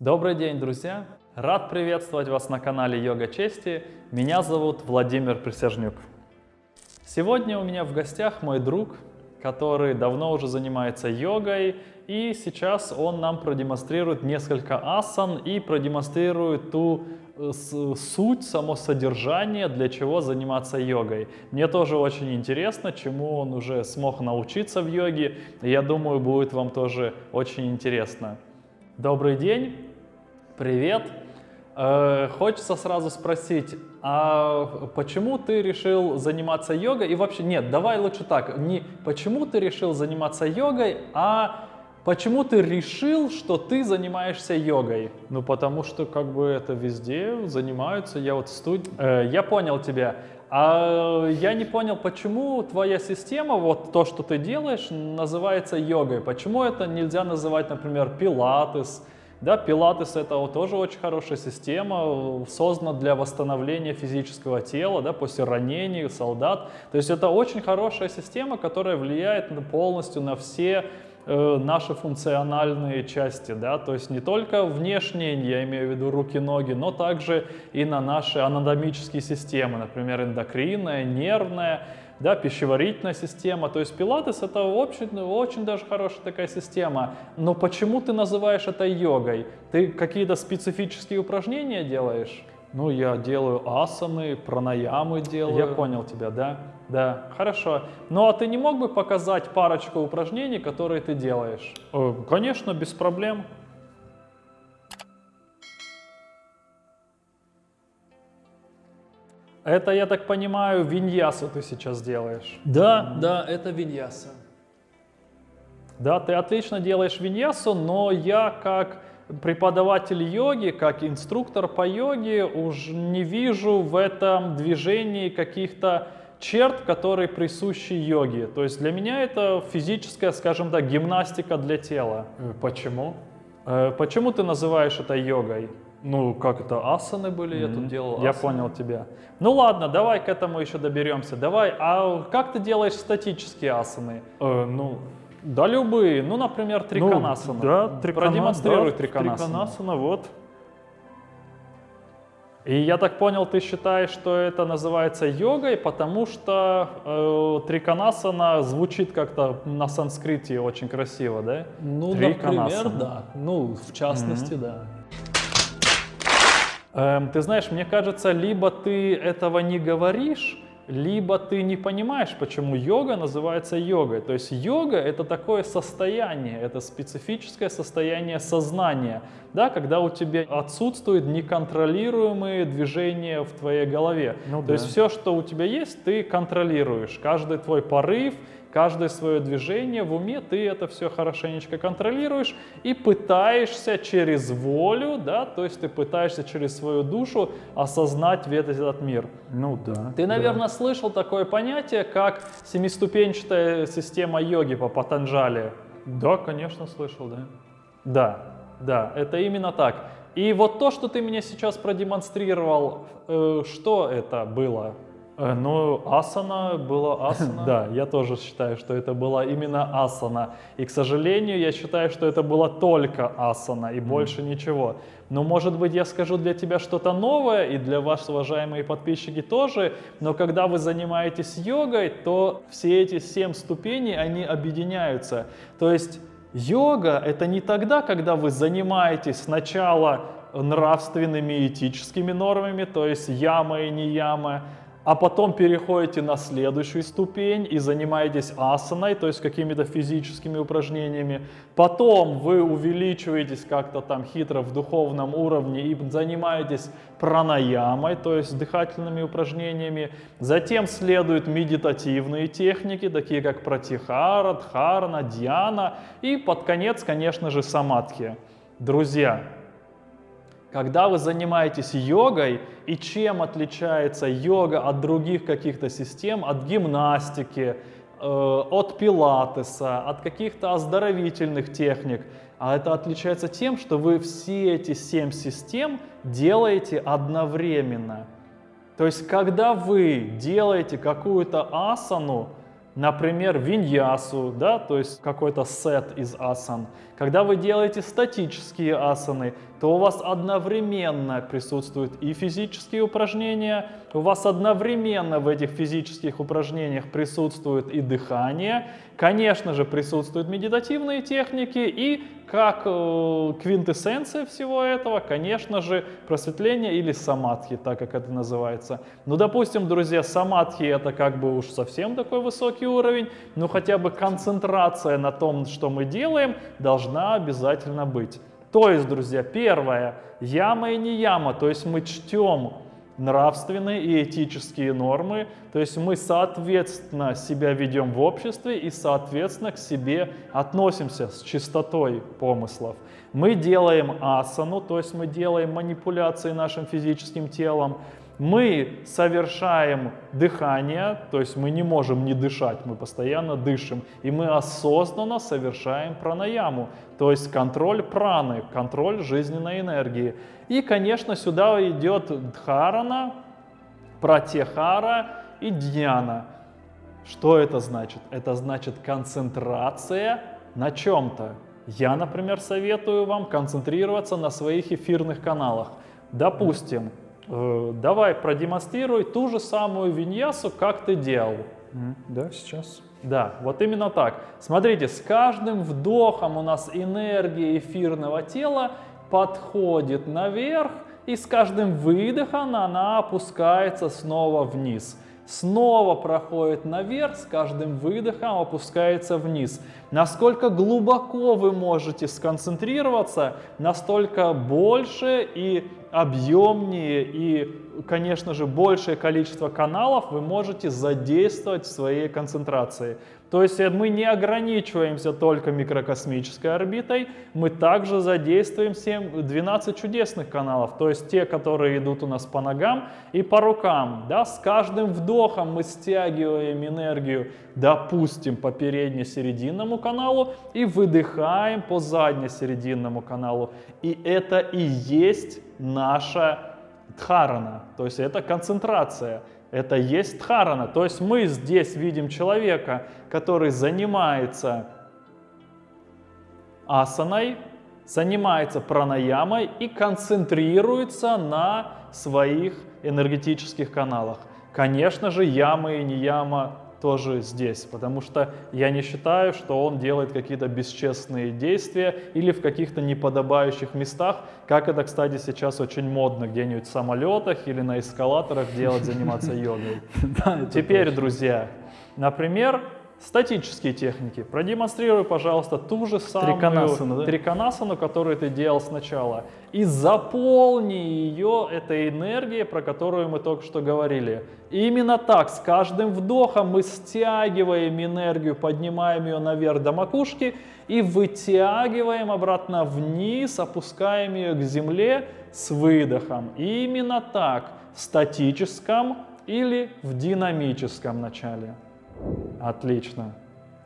Добрый день, друзья! Рад приветствовать вас на канале Йога Чести. Меня зовут Владимир Присяжнюк. Сегодня у меня в гостях мой друг, который давно уже занимается йогой, и сейчас он нам продемонстрирует несколько асан и продемонстрирует ту э, суть, само содержание, для чего заниматься йогой. Мне тоже очень интересно, чему он уже смог научиться в йоге, я думаю, будет вам тоже очень интересно. Добрый день, привет. Э, хочется сразу спросить, а почему ты решил заниматься йогой? И вообще, нет, давай лучше так, не почему ты решил заниматься йогой, а почему ты решил, что ты занимаешься йогой? Ну, потому что как бы это везде занимаются, я вот студ... Э, я понял тебя. А я не понял, почему твоя система, вот то, что ты делаешь, называется йогой. Почему это нельзя называть, например, пилатес? Да, пилатес это тоже очень хорошая система, создана для восстановления физического тела да, после ранений солдат. То есть это очень хорошая система, которая влияет полностью на все э, наши функциональные части, да, то есть не только внешние, я имею в виду руки-ноги, но также и на наши анатомические системы, например, эндокринная, нервная, да, пищеварительная система. То есть пилатес это очень, очень даже хорошая такая система. Но почему ты называешь это йогой? Ты какие-то специфические упражнения делаешь? Ну, я делаю асаны, пранаямы делаю. Я понял тебя, да? Да, хорошо. Ну, а ты не мог бы показать парочку упражнений, которые ты делаешь? Э, конечно, без проблем. Это, я так понимаю, виньясу ты сейчас делаешь? Да, да, это виньяса. Да, ты отлично делаешь виньясу, но я как преподаватель йоги, как инструктор по йоге, уж не вижу в этом движении каких-то черт, которые присущи йоге. То есть для меня это физическая, скажем так, гимнастика для тела. Э, почему? Э, почему ты называешь это йогой? Ну, как это, асаны были, mm -hmm. я тут делал Я понял тебя. Ну ладно, давай к этому еще доберемся. Давай, а как ты делаешь статические асаны? Э, ну, да, любые. Ну, например, триконасана. Ну, да, трикона, Продемонстрируй да, триконасана. Триконасана, вот. И я так понял, ты считаешь, что это называется йогой, потому что э, триконасана звучит как-то на санскрите очень красиво, да? Ну, например, да. Ну, в частности, mm -hmm. да. Эм, ты знаешь, мне кажется, либо ты этого не говоришь, либо ты не понимаешь, почему йога называется йогой. То есть йога — это такое состояние, это специфическое состояние сознания, да, когда у тебя отсутствуют неконтролируемые движения в твоей голове. Ну, То да. есть все, что у тебя есть, ты контролируешь. Каждый твой порыв — Каждое свое движение в уме ты это все хорошенечко контролируешь и пытаешься через волю, да, то есть ты пытаешься через свою душу осознать весь этот мир. Ну да. Ты, наверное, да. слышал такое понятие, как семиступенчатая система йоги по Патанджали? Да, конечно, слышал, да. Да, да, это именно так. И вот то, что ты мне сейчас продемонстрировал, э, что это было? Э, ну, асана была асана. Да, я тоже считаю, что это была именно асана. И, к сожалению, я считаю, что это была только асана и больше ничего. Но, может быть, я скажу для тебя что-то новое, и для вас, уважаемые подписчики, тоже. Но когда вы занимаетесь йогой, то все эти семь ступеней, они объединяются. То есть йога — это не тогда, когда вы занимаетесь сначала нравственными этическими нормами, то есть яма и не яма, а потом переходите на следующую ступень и занимаетесь асаной, то есть какими-то физическими упражнениями. Потом вы увеличиваетесь как-то там хитро в духовном уровне и занимаетесь пранаямой, то есть дыхательными упражнениями. Затем следуют медитативные техники, такие как пратихара, дхарна, дьяна и под конец, конечно же, самадхи. Друзья, когда вы занимаетесь йогой, и чем отличается йога от других каких-то систем, от гимнастики, э, от пилатеса, от каких-то оздоровительных техник, а это отличается тем, что вы все эти семь систем делаете одновременно. То есть, когда вы делаете какую-то асану, например, виньясу, да, то есть какой-то сет из асан, когда вы делаете статические асаны, то у вас одновременно присутствуют и физические упражнения, у вас одновременно в этих физических упражнениях присутствует и дыхание, конечно же присутствуют медитативные техники и как э, квинтэссенция всего этого, конечно же, просветление или самадхи, так как это называется. Ну, допустим, друзья, самадхи это как бы уж совсем такой высокий уровень, но хотя бы концентрация на том, что мы делаем, должна обязательно быть. То есть, друзья, первое, яма и не яма, то есть мы чтем нравственные и этические нормы, то есть мы соответственно себя ведем в обществе и соответственно к себе относимся с чистотой помыслов. Мы делаем асану, то есть мы делаем манипуляции нашим физическим телом, мы совершаем дыхание, то есть мы не можем не дышать, мы постоянно дышим, и мы осознанно совершаем пранаяму, то есть контроль праны, контроль жизненной энергии. И, конечно, сюда идет дхарана, пратихара и дьяна. Что это значит? Это значит концентрация на чем-то. Я, например, советую вам концентрироваться на своих эфирных каналах. Допустим, давай продемонстрируй ту же самую виньясу, как ты делал. Да, сейчас. Да, вот именно так. Смотрите, с каждым вдохом у нас энергия эфирного тела подходит наверх, и с каждым выдохом она опускается снова вниз снова проходит наверх, с каждым выдохом опускается вниз. Насколько глубоко вы можете сконцентрироваться, настолько больше и объемнее и, конечно же, большее количество каналов вы можете задействовать в своей концентрации. То есть э, мы не ограничиваемся только микрокосмической орбитой, мы также задействуем 7, 12 чудесных каналов, то есть те, которые идут у нас по ногам и по рукам. Да? С каждым вдохом мы стягиваем энергию, допустим, по передне-серединному каналу и выдыхаем по задне-серединному каналу. И это и есть наша дхарана, то есть это концентрация это есть дхарана. То есть мы здесь видим человека, который занимается асаной, занимается пранаямой и концентрируется на своих энергетических каналах. Конечно же, яма и не яма тоже здесь, потому что я не считаю, что он делает какие-то бесчестные действия или в каких-то неподобающих местах, как это, кстати, сейчас очень модно где-нибудь в самолетах или на эскалаторах делать, заниматься йогой. Теперь, друзья, например, Статические техники. Продемонстрируй, пожалуйста, ту же самую триконасану, да? триконасану, которую ты делал сначала. И заполни ее этой энергией, про которую мы только что говорили. И именно так, с каждым вдохом мы стягиваем энергию, поднимаем ее наверх до макушки и вытягиваем обратно вниз, опускаем ее к земле с выдохом. И именно так, в статическом или в динамическом начале. Отлично,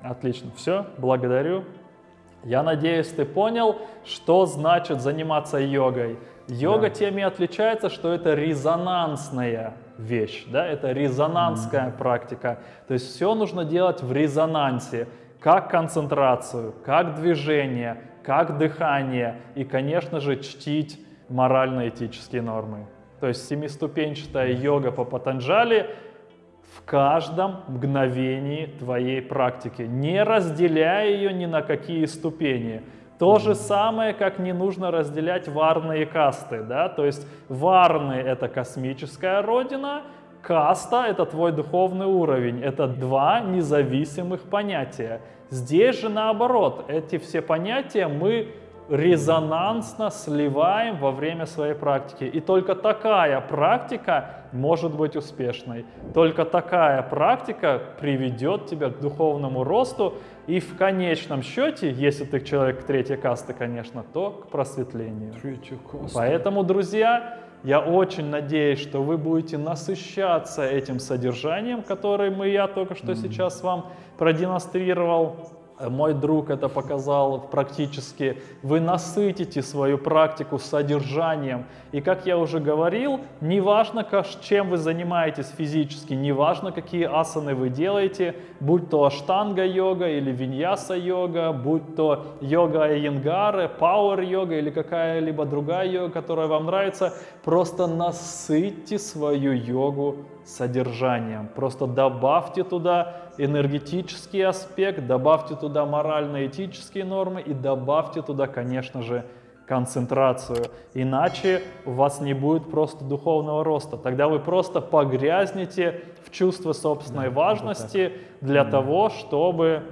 отлично. Все, благодарю. Я надеюсь, ты понял, что значит заниматься йогой. Йога да. тем и отличается, что это резонансная вещь, да, это резонансская mm -hmm. практика. То есть все нужно делать в резонансе, как концентрацию, как движение, как дыхание и, конечно же, чтить морально-этические нормы. То есть семиступенчатая йога по Патанджали в каждом мгновении твоей практики, не разделяя ее ни на какие ступени. То же самое, как не нужно разделять варные касты. Да? То есть варны — это космическая родина, каста — это твой духовный уровень. Это два независимых понятия. Здесь же наоборот, эти все понятия мы резонансно сливаем во время своей практики. И только такая практика может быть успешной. Только такая практика приведет тебя к духовному росту и в конечном счете, если ты человек третьей касты, конечно, то к просветлению. Поэтому, друзья, я очень надеюсь, что вы будете насыщаться этим содержанием, которое мы, я только что mm -hmm. сейчас вам продемонстрировал. Мой друг это показал практически. Вы насытите свою практику содержанием. И как я уже говорил, неважно, чем вы занимаетесь физически, неважно, какие асаны вы делаете, будь то аштанга-йога или виньяса-йога, будь то йога айенгары, пауэр-йога или какая-либо другая йога, которая вам нравится, просто насытьте свою йогу содержанием. Просто добавьте туда энергетический аспект, добавьте туда морально-этические нормы и добавьте туда, конечно же, концентрацию. Иначе у вас не будет просто духовного роста. Тогда вы просто погрязнете в чувство собственной да, важности для да. того, чтобы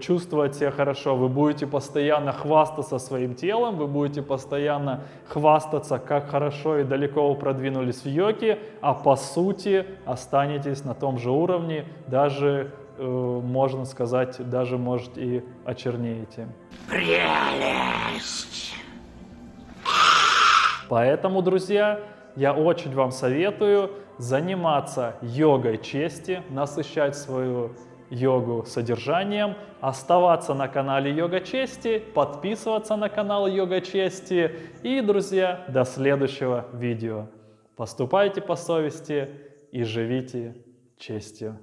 чувствовать себя хорошо, вы будете постоянно хвастаться своим телом, вы будете постоянно хвастаться, как хорошо и далеко вы продвинулись в йоге, а по сути останетесь на том же уровне, даже, э, можно сказать, даже, может, и очернеете. Прелесть! Поэтому, друзья, я очень вам советую заниматься йогой чести, насыщать свою йогу содержанием, оставаться на канале Йога Чести, подписываться на канал Йога Чести и, друзья, до следующего видео. Поступайте по совести и живите честью.